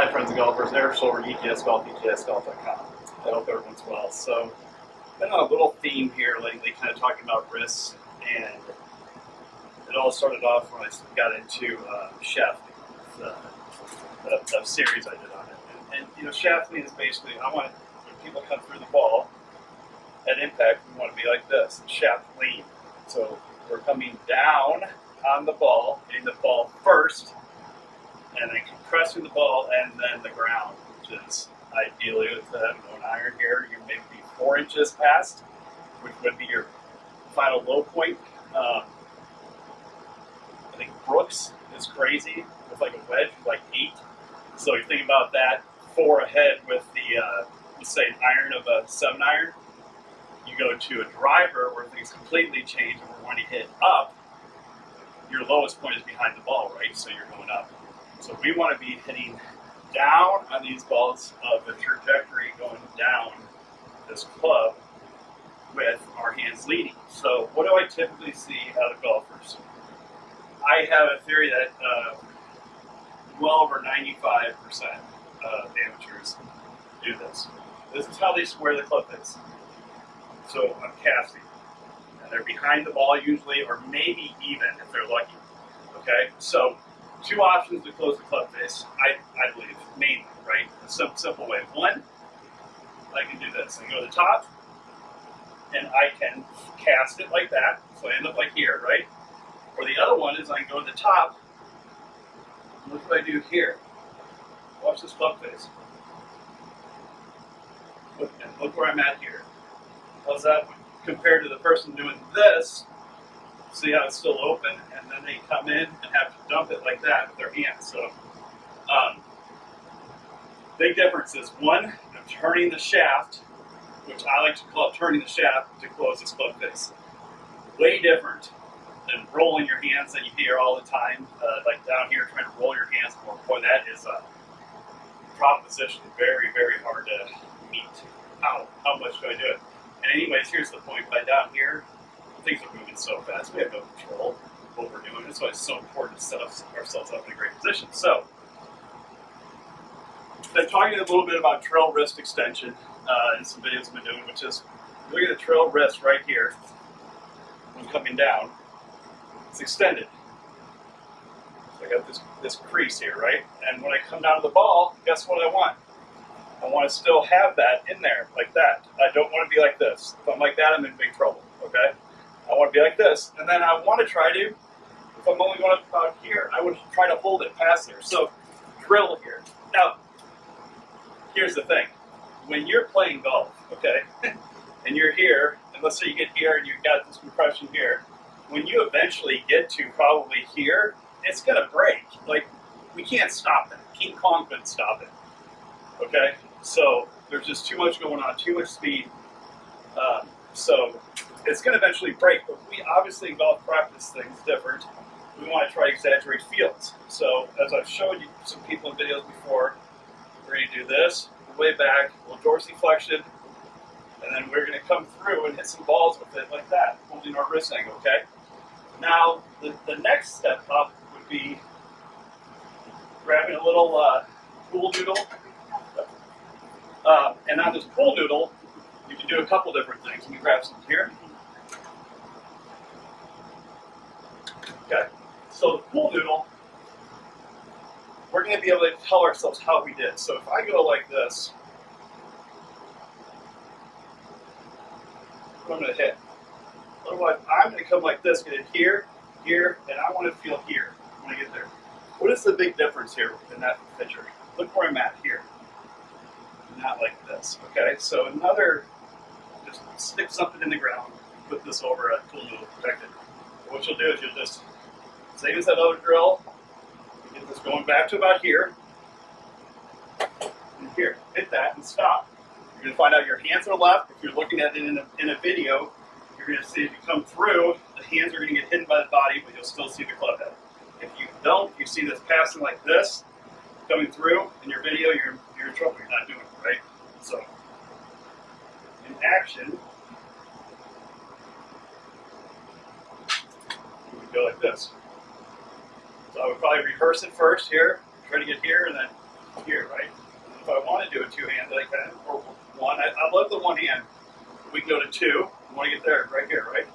Hi, friends and golfers. Eric Schulberg, ETS Golf, ETSGolf.com. I hope everyone's well. So, been on a little theme here lately, kind of talking about risks, and it all started off when I got into uh, shaft, the, the, the, series I did on it. And, and you know, shafting is basically I want when people come through the ball at impact, we want to be like this, shaft lean. So we're coming down on the ball, hitting the ball first, and then compressing the ball and then the ground, which is ideally with the an iron here, you maybe be four inches past, which would be your final low point. Um, I think Brooks is crazy with like a wedge, like eight. So you think about that four ahead with the, uh, let's say, an iron of a seven iron. You go to a driver where things completely change and wanting to hit up. Your lowest point is behind the ball, right? So you're going up. So we want to be hitting down on these balls of the trajectory going down this club with our hands leading. So what do I typically see out of golfers? I have a theory that uh, well over 95% of amateurs do this. This is how they square the club face. So I'm casting. And they're behind the ball usually, or maybe even if they're lucky. Okay? So two options to close the club face, I, I believe, mainly, right? A simple, way. One, I can do this. I go to the top, and I can cast it like that, so I end up like here, right? Or the other one is I can go to the top, look what I do here. Watch this club face. Look, look where I'm at here. How's that compared to the person doing this? See how it's still open, and then they come in and have to dump it like that with their hands. So, um, big difference is one, I'm turning the shaft, which I like to call turning the shaft to close this club face. Way different than rolling your hands that you hear all the time, uh, like down here trying to roll your hands more. Boy, that is a proposition very, very hard to meet. How, how much do I do it? And anyways, here's the point. By down here, things are moving so fast, we have no control what we're doing. That's why it's so important to set ourselves up in a great position. So, been talking a little bit about trail wrist extension uh, in some videos I've been doing, which is look at the trail wrist right here when coming down. It's extended. So I got this, this crease here, right? And when I come down to the ball, guess what I want? I want to still have that in there, like that. I don't want to be like this. If I'm like that, I'm in big trouble, okay? I want to be like this. And then I want to try to, if I'm only going about here, I would try to hold it past there. So drill here. Now, here's the thing. When you're playing golf, okay, and you're here, and let's say you get here and you've got this compression here, when you eventually get to probably here, it's going to break. Like, we can't stop it. King Kong couldn't stop it. Okay? So, there's just too much going on, too much speed. Um, so, it's going to eventually break, but we obviously in golf practice things different. We want to try to exaggerate fields. So as I've showed you some people in videos before, we're going to do this, way back, a little dorsiflexion, and then we're going to come through and hit some balls with it like that, holding our wrist angle, okay? Now, the, the next step up would be grabbing a little uh, pool noodle. Uh, and on this pool noodle, you can do a couple different things. Let me grab some here. Okay, so the pool noodle, we're going to be able to tell ourselves how we did. So if I go like this, I'm going to hit. Otherwise, I'm going to come like this, get it here, here, and I want to feel here when I get there. What is the big difference here in that picture? Look where I'm at here. Not like this, okay? So another, just stick something in the ground, put this over a pool noodle, protect it. What you'll do is you'll just same as that other drill. Get this going back to about here. And here, hit that and stop. You're going to find out your hands are left. If you're looking at it in a, in a video, you're going to see if you come through, the hands are going to get hidden by the body, but you'll still see the club head. If you don't, you see this passing like this, coming through in your video, you're, you're in trouble. You're not doing it, right? So, in action, go like this. So I would probably rehearse it first here, try to get here, and then here, right? If I want to do a two-handed, I can, or one. I, I love the one hand. We can go to two. I want to get there, right here, right?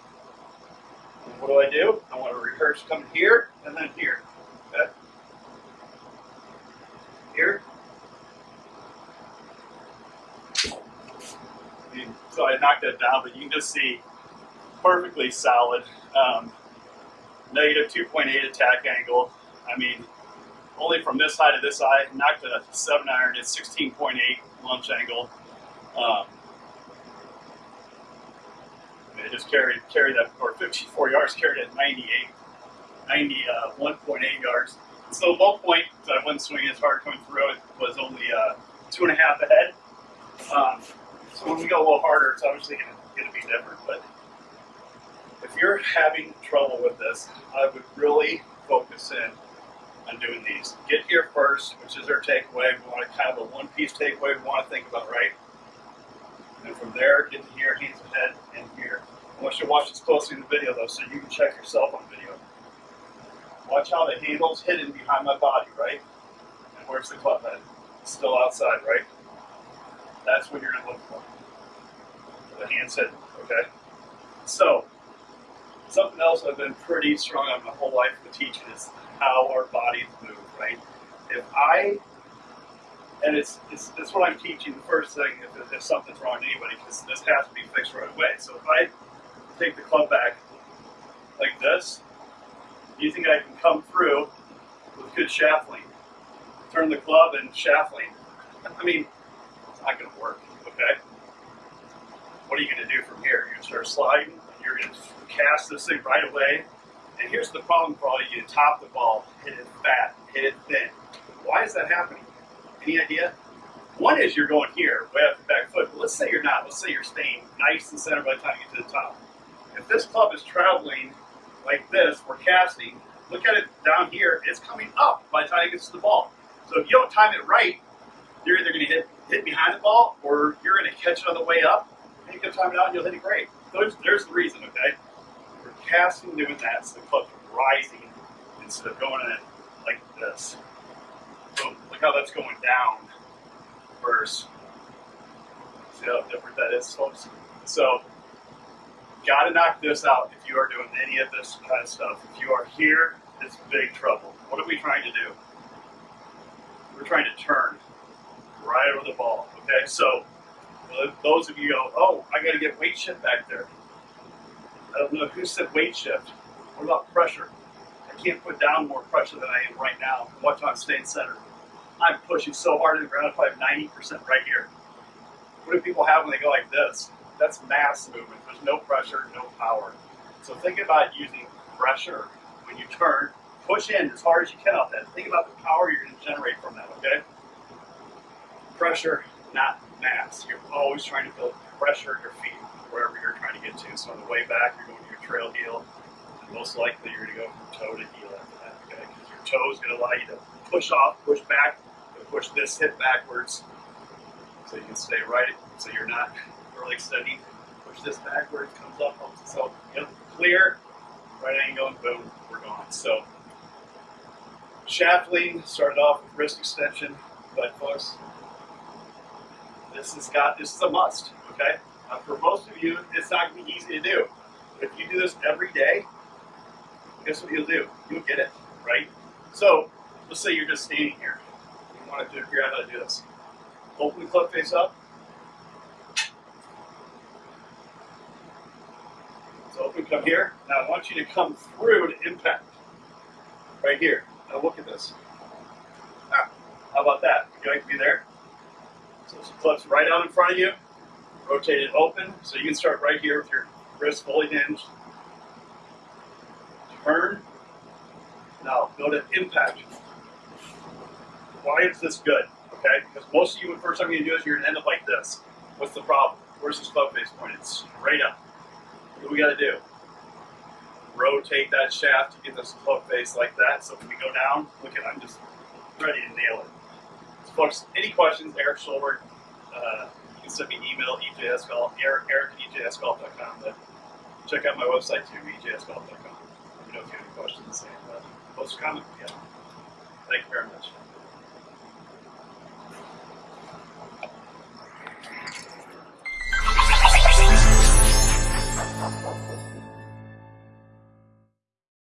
What do I do? I want to rehearse coming here and then here. Okay? Here. So I knocked that down, but you can just see perfectly solid. Um, negative 2.8 attack angle. I mean, only from this side to this side, knocked a 7 iron at 16.8 launch angle. Um, it just carried carried that, or 54 yards, carried at 98, 91.8 uh, yards. So the low point, I wasn't swinging as hard coming through it, was only uh, two and a half ahead. Um, so when we go a little harder, it's obviously going to be different. But if you're having trouble with this, I would really focus in on doing these. Get here first, which is our takeaway. We want to kind of a one-piece takeaway we want to think about, right? And from there, get to here, hands ahead, and here. I want you to watch this closely in the video, though, so you can check yourself on video. Watch how the handle's hidden behind my body, right? And where's the club head? still outside, right? That's what you're going to look for. The hand's hidden, okay? So, something else I've been pretty strong on my whole life with teaching is how our bodies move, right? If I, and it's, it's, it's what I'm teaching the first thing if, if something's wrong to anybody, because this has to be fixed right away. So if I take the club back like this, do you think I can come through with good shaft lean? Turn the club and shaft lean. I mean, it's not going to work, okay? What are you going to do from here? You're going to start sliding, cast this thing right away, and here's the problem for all you top the ball, hit it fat, hit it thin. Why is that happening? Any idea? One is you're going here, way up the back foot, but let's say you're not. Let's say you're staying nice and center by the time you get to the top. If this club is traveling like this, we're casting, look at it down here, it's coming up by the time it gets to the ball. So if you don't time it right, you're either going to hit, hit behind the ball or you're going to catch it on the way up, and you can time it out and you'll hit it great. There's, there's the reason, okay? We're casting doing that so the club's rising instead of going in like this. So look how that's going down versus, see how different that is, folks? So, got to knock this out if you are doing any of this kind of stuff. If you are here, it's big trouble. What are we trying to do? We're trying to turn right over the ball, okay? So, those of you go, oh, I got to get weight shift back there. I don't know who said weight shift. What about pressure? I can't put down more pressure than I am right now. Watch how I'm staying centered. I'm pushing so hard in the ground, if I have 90% right here. What do people have when they go like this? That's mass movement. There's no pressure, no power. So think about using pressure when you turn. Push in as hard as you can off that. Think about the power you're going to generate from that, okay? Pressure, not mass. You're always trying to build pressure at your feet wherever you're trying to get to. So on the way back, you're going to your trail heel, and most likely you're going to go from toe to heel after that, okay? Because your toe is going to allow you to push off, push back, push this hip backwards, so you can stay right, so you're not really extending. Push this backwards, comes up, so you know, clear, right angle, and boom, we're gone. So shaft lean started off with wrist extension, but folks, this has got this is a must, okay? Uh, for most of you, it's not to be easy to do. If you do this every day, guess what you'll do? You'll get it, right? So, let's say you're just standing here. You want to figure out how to do this. Open club face up. So open, come here. Now I want you to come through to impact. Right here. Now look at this. Ah, how about that? You like to be there? So the club's right out in front of you rotate it open, so you can start right here with your wrist fully hinged. Turn. Now go to impact. Why is this good? Okay, because most of you, the first time you do this, you're gonna end up like this. What's the problem? Where's this club face pointed? Straight up. What do we gotta do? Rotate that shaft to get this club face like that. So when we go down, look at I'm just ready to nail it. Folks, any questions, Eric Schulberg, uh, can send me an email, ejsgolf, eric, eric at ejsgolf.com. But check out my website too, ejsgolf.com. Let me know if you have any questions and uh, post a comment. Yeah. Thank you very much.